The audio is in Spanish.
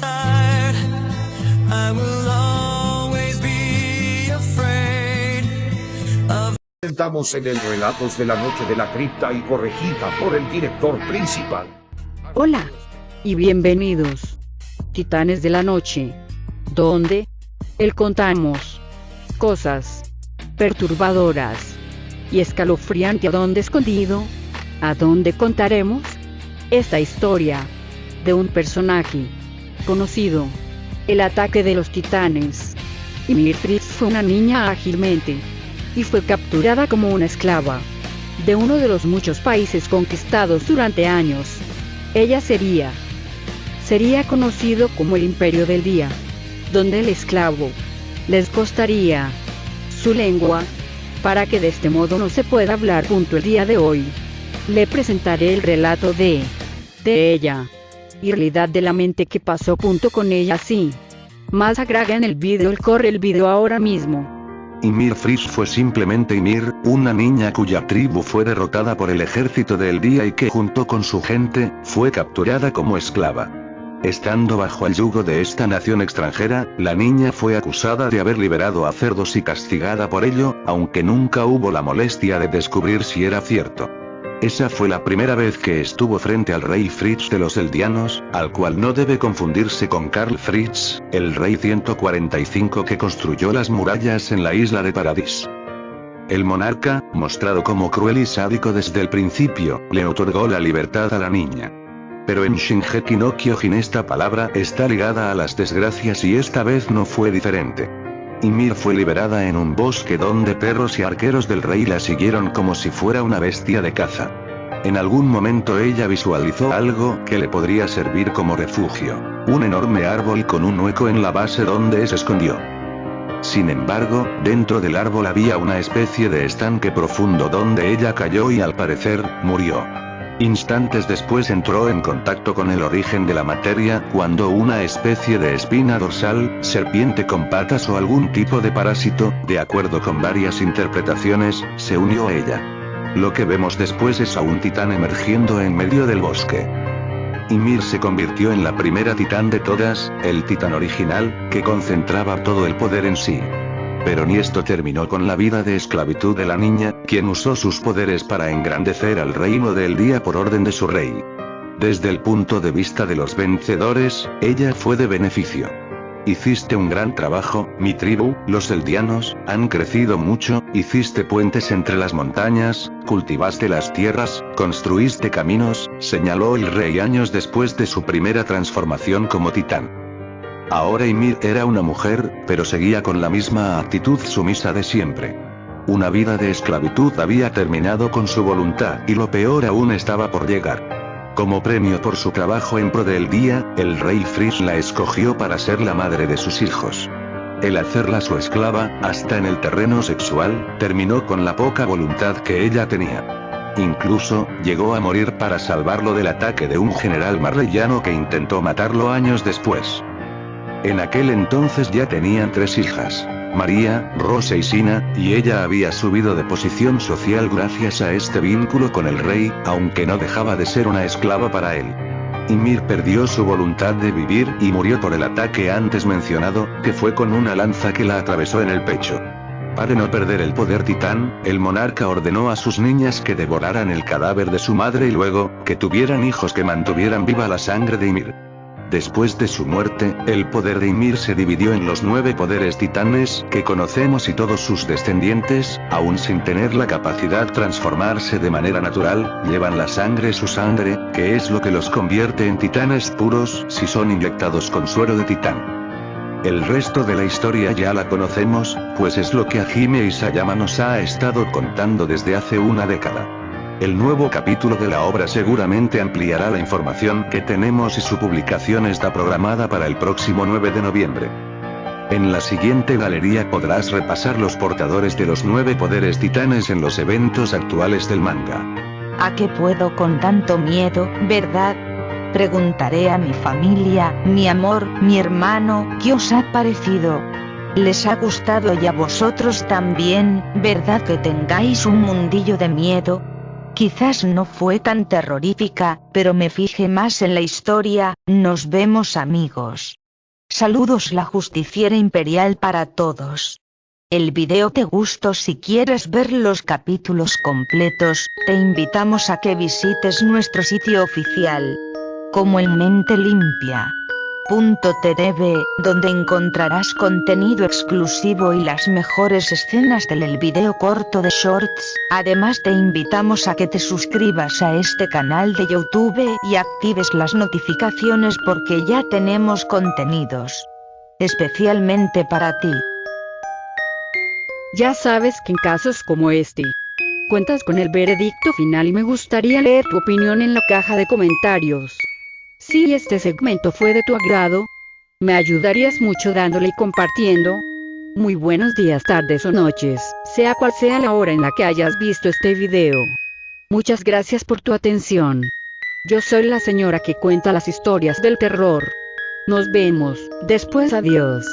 tired. I will always be afraid of. Estamos en el Relatos de la Noche de la Cripta y corregida por el director principal. Hola y bienvenidos, Titanes de la Noche, donde el contamos cosas perturbadoras y escalofriante a donde escondido, a donde contaremos esta historia de un personaje conocido, el ataque de los titanes. Y Mirfritz fue una niña ágilmente. Y fue capturada como una esclava. De uno de los muchos países conquistados durante años. Ella sería. Sería conocido como el Imperio del Día, donde el esclavo. Les costaría su lengua, para que de este modo no se pueda hablar. Punto el día de hoy. Le presentaré el relato de. De ella y realidad de la mente que pasó punto con ella sí. Más agrega en el vídeo el corre el vídeo ahora mismo. Ymir Fris fue simplemente Ymir, una niña cuya tribu fue derrotada por el ejército del día y que junto con su gente, fue capturada como esclava. Estando bajo el yugo de esta nación extranjera, la niña fue acusada de haber liberado a cerdos y castigada por ello, aunque nunca hubo la molestia de descubrir si era cierto. Esa fue la primera vez que estuvo frente al rey Fritz de los Eldianos, al cual no debe confundirse con Karl Fritz, el rey 145 que construyó las murallas en la isla de Paradis. El monarca, mostrado como cruel y sádico desde el principio, le otorgó la libertad a la niña. Pero en Shingeki no Kyojin esta palabra está ligada a las desgracias y esta vez no fue diferente. Ymir fue liberada en un bosque donde perros y arqueros del rey la siguieron como si fuera una bestia de caza. En algún momento ella visualizó algo que le podría servir como refugio, un enorme árbol con un hueco en la base donde se escondió. Sin embargo, dentro del árbol había una especie de estanque profundo donde ella cayó y al parecer, murió. Instantes después entró en contacto con el origen de la materia, cuando una especie de espina dorsal, serpiente con patas o algún tipo de parásito, de acuerdo con varias interpretaciones, se unió a ella. Lo que vemos después es a un titán emergiendo en medio del bosque. Ymir se convirtió en la primera titán de todas, el titán original, que concentraba todo el poder en sí. Pero ni esto terminó con la vida de esclavitud de la niña, quien usó sus poderes para engrandecer al reino del día por orden de su rey. Desde el punto de vista de los vencedores, ella fue de beneficio. Hiciste un gran trabajo, mi tribu, los eldianos, han crecido mucho, hiciste puentes entre las montañas, cultivaste las tierras, construiste caminos, señaló el rey años después de su primera transformación como titán. Ahora Ymir era una mujer, pero seguía con la misma actitud sumisa de siempre. Una vida de esclavitud había terminado con su voluntad y lo peor aún estaba por llegar. Como premio por su trabajo en pro del día, el rey Fris la escogió para ser la madre de sus hijos. El hacerla su esclava, hasta en el terreno sexual, terminó con la poca voluntad que ella tenía. Incluso, llegó a morir para salvarlo del ataque de un general marleyano que intentó matarlo años después. En aquel entonces ya tenían tres hijas. María, Rosa y Sina, y ella había subido de posición social gracias a este vínculo con el rey, aunque no dejaba de ser una esclava para él. Ymir perdió su voluntad de vivir y murió por el ataque antes mencionado, que fue con una lanza que la atravesó en el pecho. Para no perder el poder titán, el monarca ordenó a sus niñas que devoraran el cadáver de su madre y luego, que tuvieran hijos que mantuvieran viva la sangre de Ymir. Después de su muerte, el poder de Ymir se dividió en los nueve poderes titanes que conocemos y todos sus descendientes, aún sin tener la capacidad transformarse de manera natural, llevan la sangre su sangre, que es lo que los convierte en titanes puros si son inyectados con suero de titán. El resto de la historia ya la conocemos, pues es lo que Hajime Isayama nos ha estado contando desde hace una década. El nuevo capítulo de la obra seguramente ampliará la información que tenemos y su publicación está programada para el próximo 9 de noviembre. En la siguiente galería podrás repasar los portadores de los nueve poderes titanes en los eventos actuales del manga. ¿A qué puedo con tanto miedo, verdad? Preguntaré a mi familia, mi amor, mi hermano, ¿qué os ha parecido? ¿Les ha gustado y a vosotros también, verdad que tengáis un mundillo de miedo? Quizás no fue tan terrorífica, pero me fijé más en la historia, nos vemos amigos. Saludos la justiciera imperial para todos. El video te gustó si quieres ver los capítulos completos, te invitamos a que visites nuestro sitio oficial. Como en mente limpia. .tv, donde encontrarás contenido exclusivo y las mejores escenas del el video corto de shorts. Además te invitamos a que te suscribas a este canal de YouTube y actives las notificaciones porque ya tenemos contenidos. Especialmente para ti. Ya sabes que en casos como este, cuentas con el veredicto final y me gustaría leer tu opinión en la caja de comentarios. Si este segmento fue de tu agrado, me ayudarías mucho dándole y compartiendo. Muy buenos días, tardes o noches, sea cual sea la hora en la que hayas visto este video. Muchas gracias por tu atención. Yo soy la señora que cuenta las historias del terror. Nos vemos, después adiós.